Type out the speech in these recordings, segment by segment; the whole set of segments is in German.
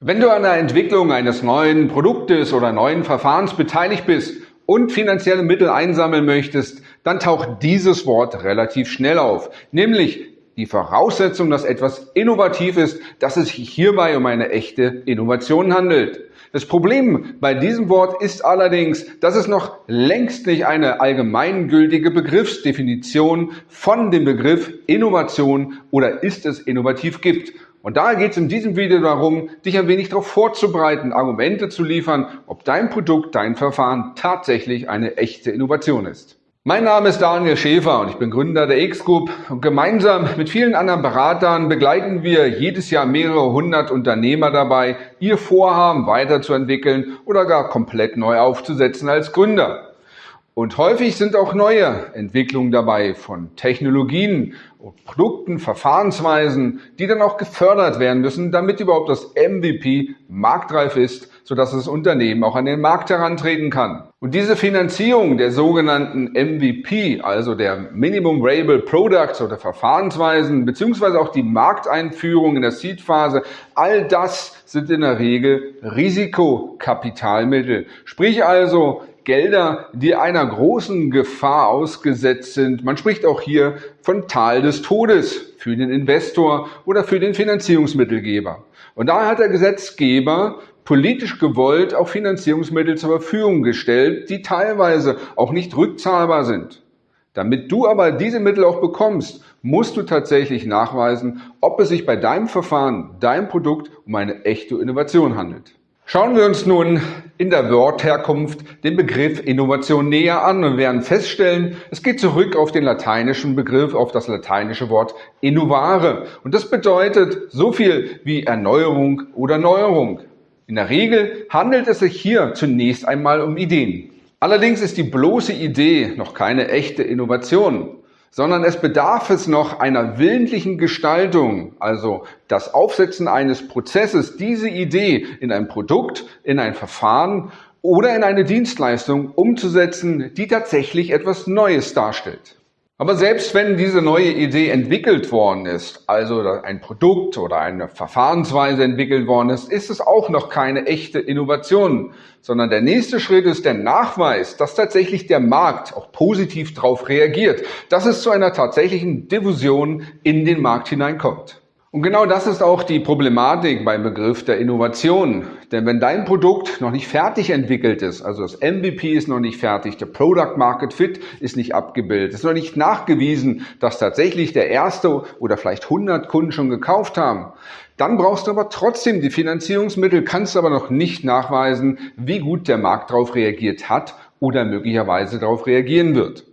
Wenn du an der Entwicklung eines neuen Produktes oder neuen Verfahrens beteiligt bist und finanzielle Mittel einsammeln möchtest, dann taucht dieses Wort relativ schnell auf, nämlich die Voraussetzung, dass etwas innovativ ist, dass es sich hierbei um eine echte Innovation handelt. Das Problem bei diesem Wort ist allerdings, dass es noch längst nicht eine allgemeingültige Begriffsdefinition von dem Begriff Innovation oder ist es innovativ gibt. Und daher geht es in diesem Video darum, dich ein wenig darauf vorzubereiten, Argumente zu liefern, ob dein Produkt, dein Verfahren tatsächlich eine echte Innovation ist. Mein Name ist Daniel Schäfer und ich bin Gründer der X-Group und gemeinsam mit vielen anderen Beratern begleiten wir jedes Jahr mehrere hundert Unternehmer dabei, ihr Vorhaben weiterzuentwickeln oder gar komplett neu aufzusetzen als Gründer. Und häufig sind auch neue Entwicklungen dabei von Technologien, Produkten, Verfahrensweisen, die dann auch gefördert werden müssen, damit überhaupt das MVP marktreif ist, sodass das Unternehmen auch an den Markt herantreten kann. Und diese Finanzierung der sogenannten MVP, also der Minimum Viable Products oder Verfahrensweisen, beziehungsweise auch die Markteinführung in der Seed-Phase, all das sind in der Regel Risikokapitalmittel. Sprich also Gelder, die einer großen Gefahr ausgesetzt sind. Man spricht auch hier von Tal des Todes für den Investor oder für den Finanzierungsmittelgeber. Und daher hat der Gesetzgeber politisch gewollt auch Finanzierungsmittel zur Verfügung gestellt, die teilweise auch nicht rückzahlbar sind. Damit du aber diese Mittel auch bekommst, musst du tatsächlich nachweisen, ob es sich bei deinem Verfahren, deinem Produkt um eine echte Innovation handelt. Schauen wir uns nun in der Wortherkunft den Begriff Innovation näher an und werden feststellen, es geht zurück auf den lateinischen Begriff, auf das lateinische Wort innovare. Und das bedeutet so viel wie Erneuerung oder Neuerung. In der Regel handelt es sich hier zunächst einmal um Ideen. Allerdings ist die bloße Idee noch keine echte Innovation sondern es bedarf es noch einer willentlichen Gestaltung, also das Aufsetzen eines Prozesses, diese Idee in ein Produkt, in ein Verfahren oder in eine Dienstleistung umzusetzen, die tatsächlich etwas Neues darstellt. Aber selbst wenn diese neue Idee entwickelt worden ist, also ein Produkt oder eine Verfahrensweise entwickelt worden ist, ist es auch noch keine echte Innovation, sondern der nächste Schritt ist der Nachweis, dass tatsächlich der Markt auch positiv darauf reagiert, dass es zu einer tatsächlichen Diffusion in den Markt hineinkommt. Und genau das ist auch die Problematik beim Begriff der Innovation. Denn wenn dein Produkt noch nicht fertig entwickelt ist, also das MVP ist noch nicht fertig, der Product Market Fit ist nicht abgebildet, ist noch nicht nachgewiesen, dass tatsächlich der erste oder vielleicht 100 Kunden schon gekauft haben, dann brauchst du aber trotzdem die Finanzierungsmittel, kannst aber noch nicht nachweisen, wie gut der Markt darauf reagiert hat oder möglicherweise darauf reagieren wird.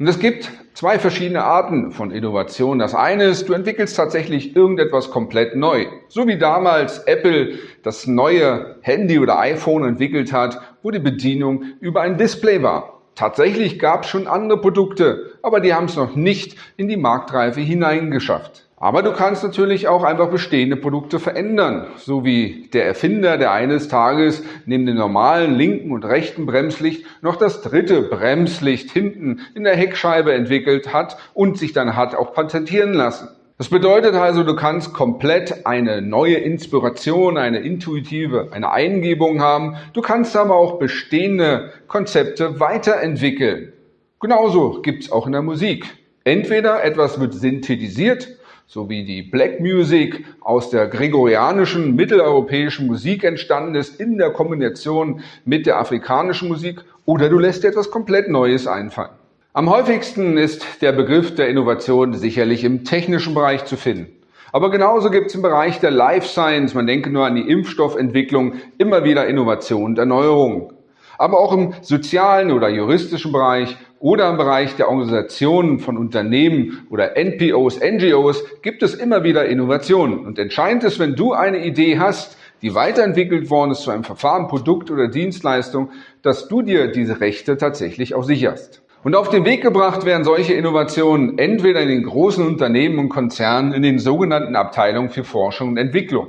Und es gibt zwei verschiedene Arten von Innovation. Das eine ist, du entwickelst tatsächlich irgendetwas komplett neu. So wie damals Apple das neue Handy oder iPhone entwickelt hat, wo die Bedienung über ein Display war. Tatsächlich gab es schon andere Produkte, aber die haben es noch nicht in die Marktreife hineingeschafft. Aber du kannst natürlich auch einfach bestehende Produkte verändern, so wie der Erfinder, der eines Tages neben dem normalen linken und rechten Bremslicht noch das dritte Bremslicht hinten in der Heckscheibe entwickelt hat und sich dann hat auch patentieren lassen. Das bedeutet also, du kannst komplett eine neue Inspiration, eine intuitive, eine Eingebung haben. Du kannst aber auch bestehende Konzepte weiterentwickeln. Genauso gibt's auch in der Musik. Entweder etwas wird synthetisiert so wie die Black Music aus der gregorianischen mitteleuropäischen Musik entstanden ist in der Kombination mit der afrikanischen Musik oder du lässt dir etwas komplett Neues einfallen. Am häufigsten ist der Begriff der Innovation sicherlich im technischen Bereich zu finden. Aber genauso gibt es im Bereich der Life Science, man denke nur an die Impfstoffentwicklung, immer wieder Innovation und Erneuerung. Aber auch im sozialen oder juristischen Bereich oder im Bereich der Organisationen von Unternehmen oder NPOs, NGOs gibt es immer wieder Innovationen. Und entscheidend ist, wenn du eine Idee hast, die weiterentwickelt worden ist zu einem Verfahren, Produkt oder Dienstleistung, dass du dir diese Rechte tatsächlich auch sicherst. Und auf den Weg gebracht werden solche Innovationen entweder in den großen Unternehmen und Konzernen in den sogenannten Abteilungen für Forschung und Entwicklung.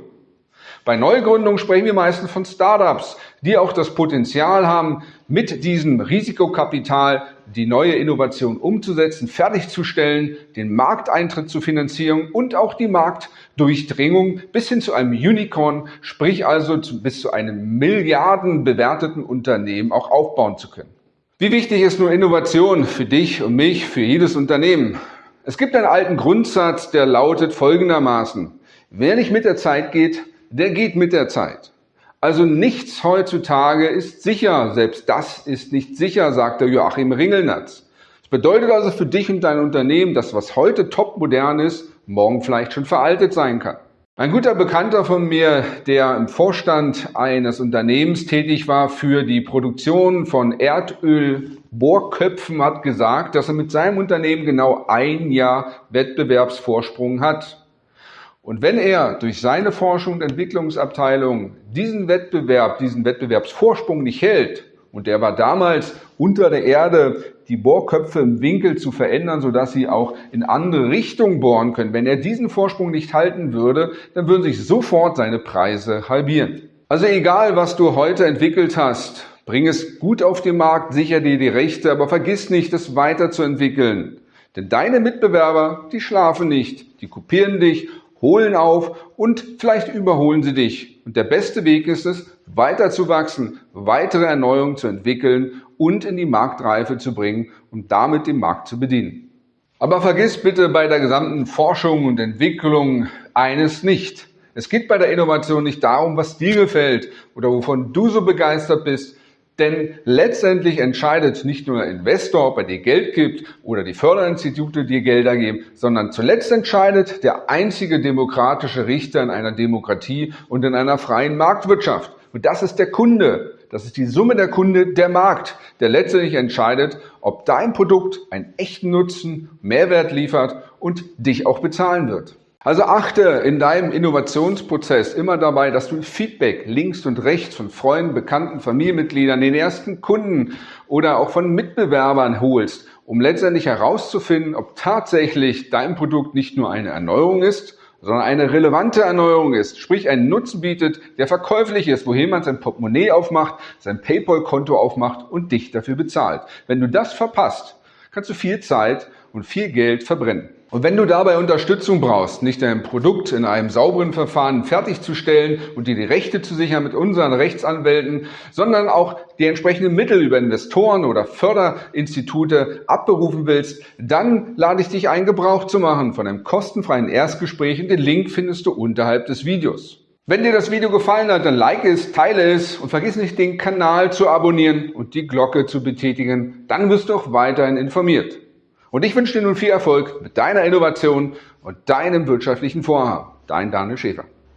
Bei Neugründungen sprechen wir meistens von Startups, die auch das Potenzial haben, mit diesem Risikokapital die neue Innovation umzusetzen, fertigzustellen, den Markteintritt zu finanzieren und auch die Marktdurchdringung bis hin zu einem Unicorn, sprich also bis zu einem milliardenbewerteten Unternehmen auch aufbauen zu können. Wie wichtig ist nur Innovation für dich und mich, für jedes Unternehmen? Es gibt einen alten Grundsatz, der lautet folgendermaßen. Wer nicht mit der Zeit geht, der geht mit der Zeit. Also nichts heutzutage ist sicher. Selbst das ist nicht sicher, sagte Joachim Ringelnatz. Das bedeutet also für dich und dein Unternehmen, dass was heute top modern ist, morgen vielleicht schon veraltet sein kann. Ein guter Bekannter von mir, der im Vorstand eines Unternehmens tätig war für die Produktion von Erdölbohrköpfen, hat gesagt, dass er mit seinem Unternehmen genau ein Jahr Wettbewerbsvorsprung hat. Und wenn er durch seine Forschung und Entwicklungsabteilung diesen Wettbewerb, diesen Wettbewerbsvorsprung nicht hält, und der war damals unter der Erde, die Bohrköpfe im Winkel zu verändern, sodass sie auch in andere Richtungen bohren können. Wenn er diesen Vorsprung nicht halten würde, dann würden sich sofort seine Preise halbieren. Also egal, was du heute entwickelt hast, bring es gut auf den Markt, sicher dir die Rechte, aber vergiss nicht, es weiterzuentwickeln. Denn deine Mitbewerber, die schlafen nicht, die kopieren dich holen auf und vielleicht überholen sie dich. Und der beste Weg ist es, weiter zu wachsen, weitere Erneuerungen zu entwickeln und in die Marktreife zu bringen und damit den Markt zu bedienen. Aber vergiss bitte bei der gesamten Forschung und Entwicklung eines nicht. Es geht bei der Innovation nicht darum, was dir gefällt oder wovon du so begeistert bist, denn letztendlich entscheidet nicht nur der Investor, ob er dir Geld gibt oder die Förderinstitute dir Gelder geben, sondern zuletzt entscheidet der einzige demokratische Richter in einer Demokratie und in einer freien Marktwirtschaft. Und das ist der Kunde. Das ist die Summe der Kunde, der Markt, der letztendlich entscheidet, ob dein Produkt einen echten Nutzen, Mehrwert liefert und dich auch bezahlen wird. Also achte in deinem Innovationsprozess immer dabei, dass du Feedback links und rechts von Freunden, Bekannten, Familienmitgliedern, den ersten Kunden oder auch von Mitbewerbern holst, um letztendlich herauszufinden, ob tatsächlich dein Produkt nicht nur eine Erneuerung ist, sondern eine relevante Erneuerung ist, sprich einen Nutzen bietet, der verkäuflich ist, wohin man sein Portemonnaie aufmacht, sein PayPal-Konto aufmacht und dich dafür bezahlt. Wenn du das verpasst, kannst du viel Zeit und viel Geld verbrennen. Und wenn du dabei Unterstützung brauchst, nicht dein Produkt in einem sauberen Verfahren fertigzustellen und dir die Rechte zu sichern mit unseren Rechtsanwälten, sondern auch die entsprechenden Mittel über Investoren oder Förderinstitute abberufen willst, dann lade ich dich ein, Gebrauch zu machen von einem kostenfreien Erstgespräch und den Link findest du unterhalb des Videos. Wenn dir das Video gefallen hat, dann like es, teile es und vergiss nicht, den Kanal zu abonnieren und die Glocke zu betätigen. Dann wirst du auch weiterhin informiert. Und ich wünsche dir nun viel Erfolg mit deiner Innovation und deinem wirtschaftlichen Vorhaben. Dein Daniel Schäfer.